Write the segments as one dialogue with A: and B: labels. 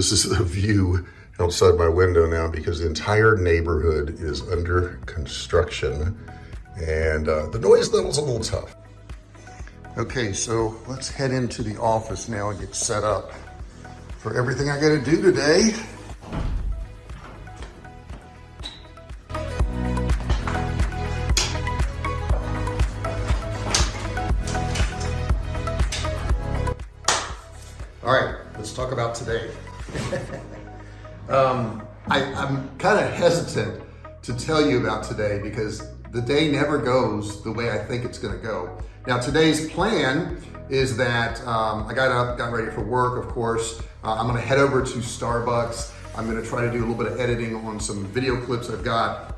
A: This is the view outside my window now because the entire neighborhood is under construction and uh, the noise level's a little tough. Okay, so let's head into the office now and get set up for everything I gotta do today. All right, let's talk about today. Um, I, I'm kind of hesitant to tell you about today because the day never goes the way I think it's gonna go. Now today's plan is that um, I got up, got ready for work, of course. Uh, I'm gonna head over to Starbucks. I'm gonna try to do a little bit of editing on some video clips I've got.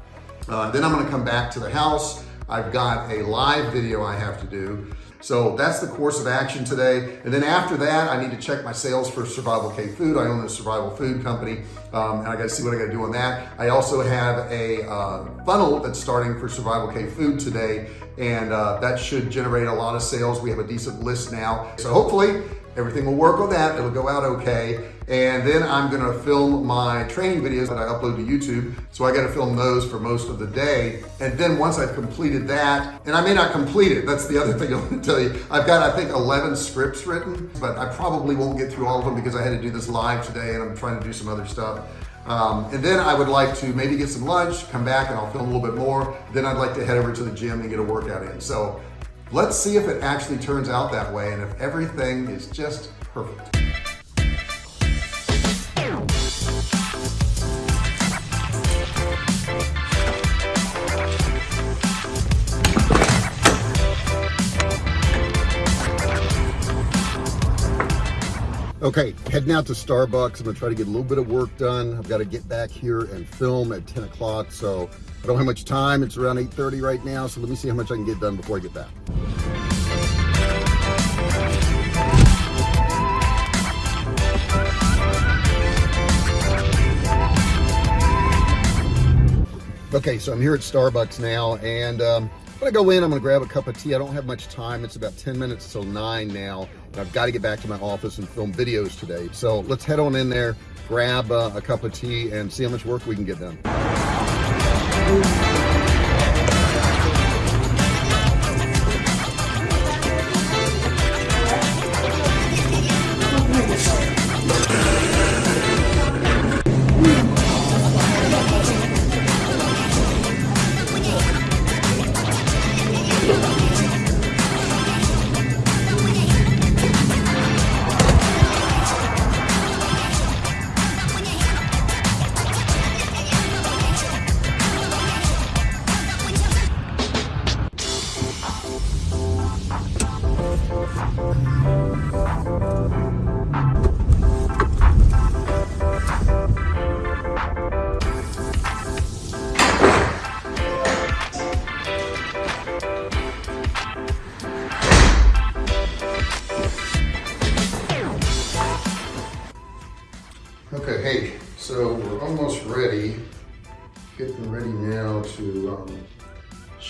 A: Uh, then I'm gonna come back to the house. I've got a live video I have to do. So that's the course of action today. And then after that, I need to check my sales for Survival K Food. I own a survival food company, um, and I gotta see what I gotta do on that. I also have a uh, funnel that's starting for Survival K Food today, and uh, that should generate a lot of sales. We have a decent list now. So hopefully, everything will work on that. It'll go out okay. And then I'm gonna film my training videos that I upload to YouTube. So I gotta film those for most of the day. And then once I've completed that, and I may not complete it, that's the other thing I wanna tell you. I've got, I think, 11 scripts written, but I probably won't get through all of them because I had to do this live today and I'm trying to do some other stuff. Um, and then I would like to maybe get some lunch, come back and I'll film a little bit more. Then I'd like to head over to the gym and get a workout in. So let's see if it actually turns out that way and if everything is just perfect. Okay, heading out to Starbucks. I'm gonna try to get a little bit of work done. I've got to get back here and film at 10 o'clock, so I don't have much time. It's around 8.30 right now, so let me see how much I can get done before I get back. Okay, so I'm here at Starbucks now, and um, I'm go in, I'm gonna grab a cup of tea. I don't have much time. It's about 10 minutes till nine now. And I've got to get back to my office and film videos today. So let's head on in there, grab uh, a cup of tea and see how much work we can get done. Okay,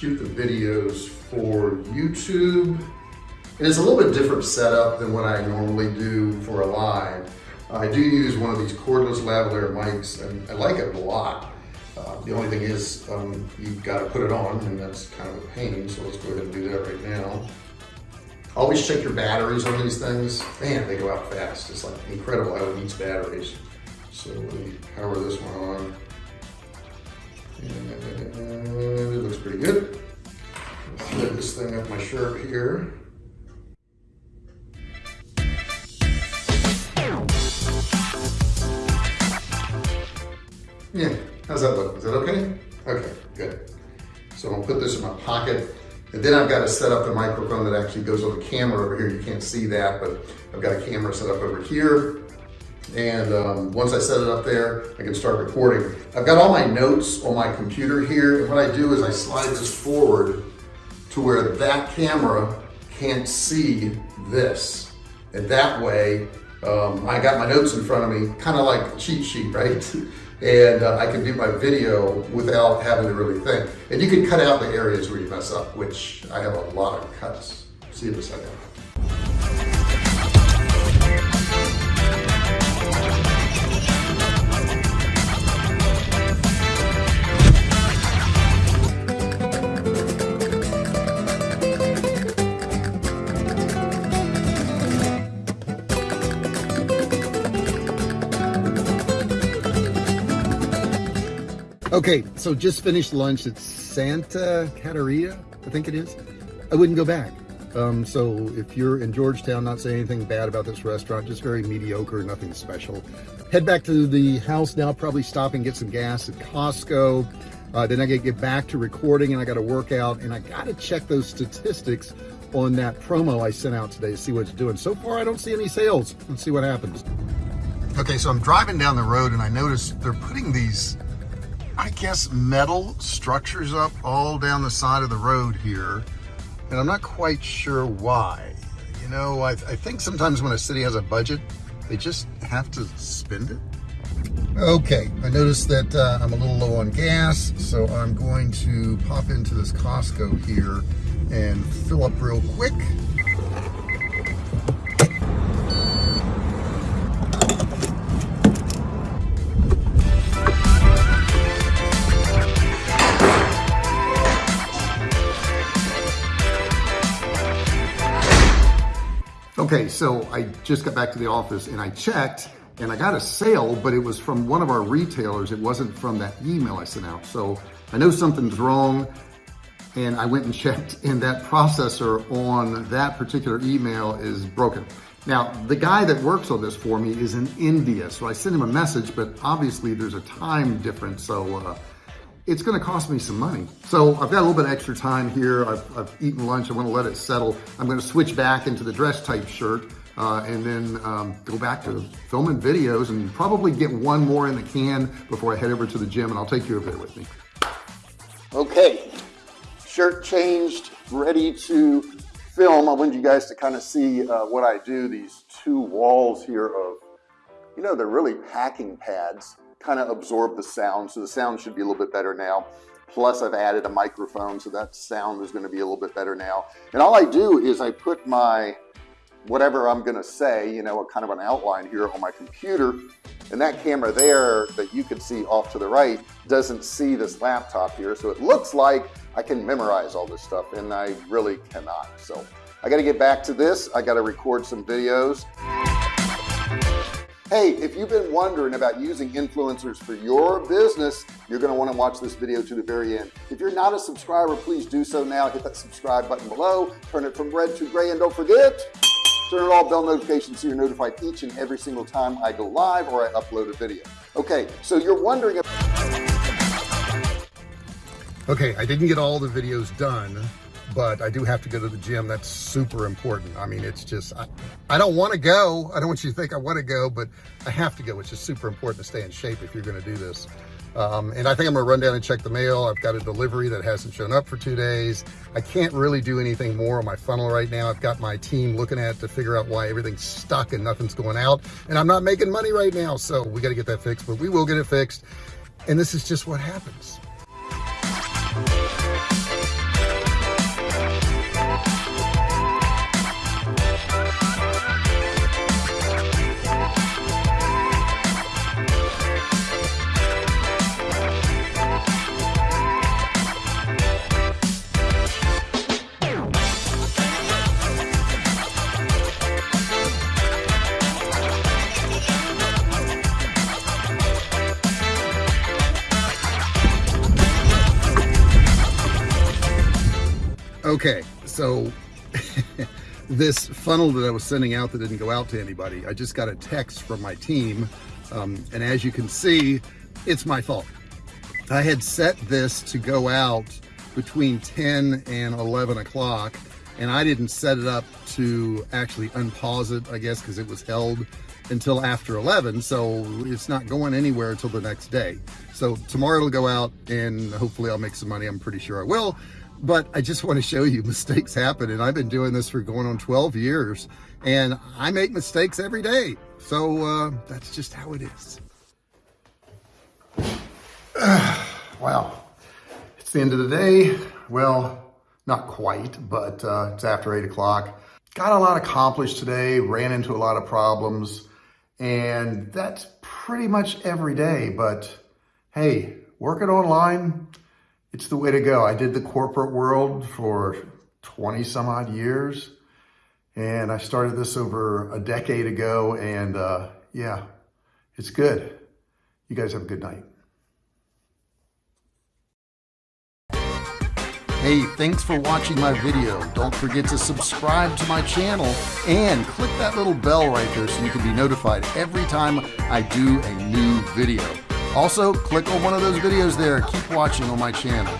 A: shoot the videos for YouTube. And it's a little bit different setup than what I normally do for a live. I do use one of these cordless lavalier mics and I like it a lot. Uh, the only thing is um, you've got to put it on and that's kind of a pain. So let's go ahead and do that right now. Always check your batteries on these things. Man, they go out fast. It's like incredible how it eats batteries. So let me power this one on. And it looks pretty good. Flip this thing up my shirt here. Yeah, how's that look? Is that okay? Okay, good. So I'm gonna put this in my pocket. And then I've got to set up the microphone that actually goes on the camera over here. You can't see that, but I've got a camera set up over here. And um, once I set it up there, I can start recording. I've got all my notes on my computer here. And what I do is I slide this forward to where that camera can't see this. And that way, um, I got my notes in front of me, kind of like a cheat sheet, right? and uh, I can do my video without having to really think. And you can cut out the areas where you mess up, which I have a lot of cuts. See you in a second. Okay, so just finished lunch at Santa Catarina, I think it is. I wouldn't go back. Um, so if you're in Georgetown, not saying anything bad about this restaurant, just very mediocre, nothing special. Head back to the house now, probably stop and get some gas at Costco. Uh, then I gotta get back to recording and I gotta work out and I gotta check those statistics on that promo I sent out today to see what it's doing. So far, I don't see any sales. Let's see what happens. Okay, so I'm driving down the road and I notice they're putting these, I guess, metal structures up all down the side of the road here. And I'm not quite sure why. You know, I, I think sometimes when a city has a budget, they just have to spend it. Okay, I noticed that uh, I'm a little low on gas, so I'm going to pop into this Costco here and fill up real quick. Okay, so I just got back to the office and I checked and I got a sale, but it was from one of our retailers. It wasn't from that email I sent out. So I know something's wrong and I went and checked and that processor on that particular email is broken. Now, the guy that works on this for me is in India, so I sent him a message, but obviously there's a time difference, so uh, it's gonna cost me some money. So I've got a little bit extra time here. I've, I've eaten lunch, I wanna let it settle. I'm gonna switch back into the dress type shirt uh, and then um, go back to filming videos and probably get one more in the can before I head over to the gym and I'll take you over there with me. Okay, shirt changed, ready to film. I wanted you guys to kind of see uh, what I do. These two walls here of, you know, they're really packing pads, kind of absorb the sound. So the sound should be a little bit better now. Plus I've added a microphone, so that sound is gonna be a little bit better now. And all I do is I put my whatever I'm gonna say, you know, a kind of an outline here on my computer. And that camera there that you can see off to the right doesn't see this laptop here. So it looks like I can memorize all this stuff and I really cannot. So I gotta get back to this. I gotta record some videos. Hey, if you've been wondering about using influencers for your business, you're gonna to wanna to watch this video to the very end. If you're not a subscriber, please do so now. Hit that subscribe button below, turn it from red to gray, and don't forget, Turn on all bell notifications so you're notified each and every single time I go live or I upload a video. Okay, so you're wondering. Okay, I didn't get all the videos done, but I do have to go to the gym. That's super important. I mean, it's just, I, I don't want to go. I don't want you to think I want to go, but I have to go, It's just super important to stay in shape if you're going to do this. Um, and I think I'm gonna run down and check the mail. I've got a delivery that hasn't shown up for two days. I can't really do anything more on my funnel right now. I've got my team looking at to figure out why everything's stuck and nothing's going out. And I'm not making money right now. So we gotta get that fixed, but we will get it fixed. And this is just what happens. So this funnel that I was sending out that didn't go out to anybody, I just got a text from my team. Um, and as you can see, it's my fault. I had set this to go out between 10 and 11 o'clock and I didn't set it up to actually unpause it, I guess, because it was held until after 11. So it's not going anywhere until the next day. So tomorrow it'll go out and hopefully I'll make some money. I'm pretty sure I will but I just want to show you mistakes happen. And I've been doing this for going on 12 years and I make mistakes every day. So uh, that's just how it is. wow. It's the end of the day. Well, not quite, but uh, it's after eight o'clock. Got a lot accomplished today, ran into a lot of problems, and that's pretty much every day. But hey, working online, it's the way to go. I did the corporate world for 20 some odd years. And I started this over a decade ago. And uh, yeah, it's good. You guys have a good night. Hey, thanks for watching my video. Don't forget to subscribe to my channel and click that little bell right there so you can be notified every time I do a new video. Also, click on one of those videos there. Keep watching on my channel.